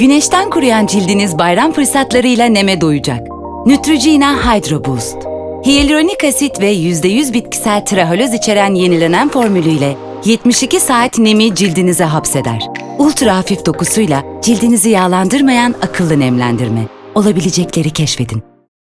Güneşten kuruyan cildiniz bayram fırsatlarıyla neme doyacak. Neutrogena Hydro Boost. Hyaluronik asit ve %100 bitkisel trihaloz içeren yenilenen formülüyle 72 saat nemi cildinize hapseder. Ultra hafif dokusuyla cildinizi yağlandırmayan akıllı nemlendirme. Olabilecekleri keşfedin.